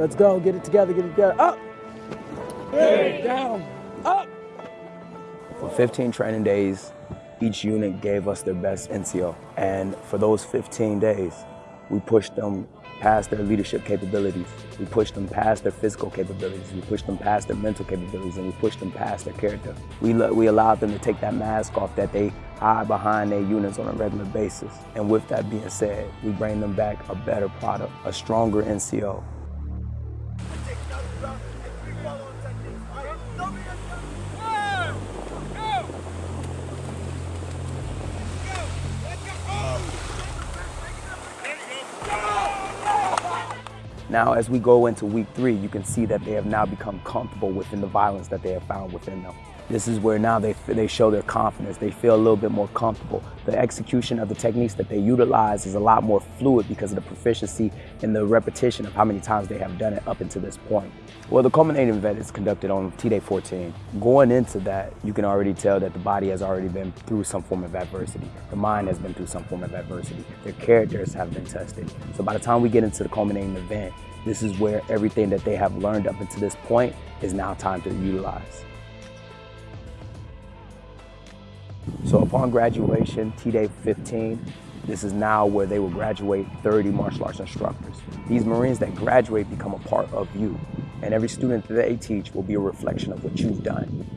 Let's go. Get it together. Get it together. Up. Hey. Down. Up. For 15 training days, each unit gave us their best NCO. And for those 15 days, we pushed them past their leadership capabilities. We pushed them past their physical capabilities. We pushed them past their mental capabilities and we pushed them past their character. We, we allowed them to take that mask off that they hide behind their units on a regular basis. And with that being said, we bring them back a better product, a stronger NCO, Now, as we go into week three, you can see that they have now become comfortable within the violence that they have found within them. This is where now they, they show their confidence. They feel a little bit more comfortable. The execution of the techniques that they utilize is a lot more fluid because of the proficiency and the repetition of how many times they have done it up until this point. Well, the culminating event is conducted on T-Day 14. Going into that, you can already tell that the body has already been through some form of adversity. The mind has been through some form of adversity. Their characters have been tested. So by the time we get into the culminating event, this is where everything that they have learned up until this point is now time to utilize. So upon graduation, T-Day 15, this is now where they will graduate 30 martial arts instructors. These Marines that graduate become a part of you, and every student that they teach will be a reflection of what you've done.